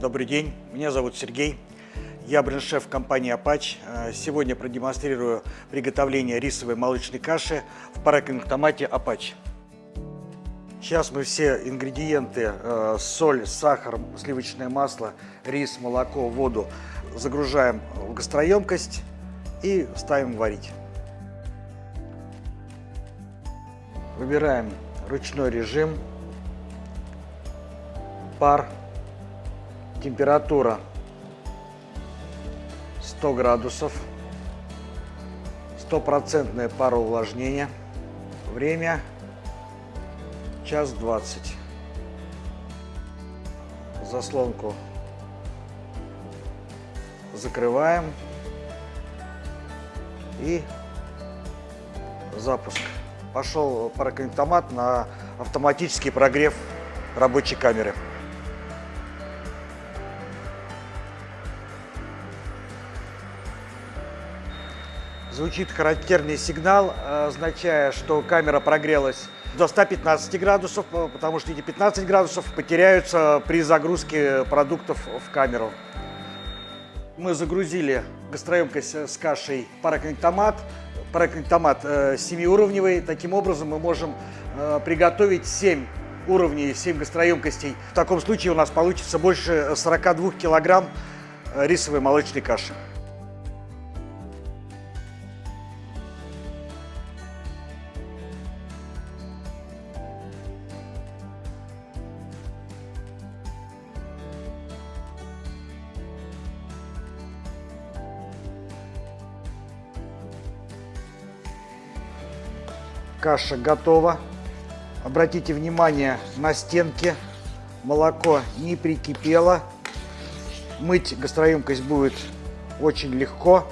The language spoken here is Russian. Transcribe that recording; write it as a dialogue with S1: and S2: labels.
S1: Добрый день, меня зовут Сергей. Я бренд-шеф компании «Апач». Э, Сегодня продемонстрирую приготовление рисовой молочной каши в парокинг-томате «Апач». Сейчас мы все ингредиенты, э, соль, сахар, сливочное масло, рис, молоко, воду загружаем в гастроемкость и ставим варить. Выбираем ручной режим, пар, температура 100 градусов, стопроцентное пароувлажнение, время час 20. Заслонку закрываем и запуск. Пошел пароконтомат на автоматический прогрев рабочей камеры. Звучит характерный сигнал, означая, что камера прогрелась до 115 градусов, потому что эти 15 градусов потеряются при загрузке продуктов в камеру. Мы загрузили гастроемкость с кашей пароконтомат. Пароконтомат 7-уровневый. Таким образом мы можем приготовить 7 уровней, 7 гастроемкостей. В таком случае у нас получится больше 42 килограмм рисовой молочной каши. Каша готова. Обратите внимание на стенки. Молоко не прикипело. Мыть гастроемкость будет очень легко.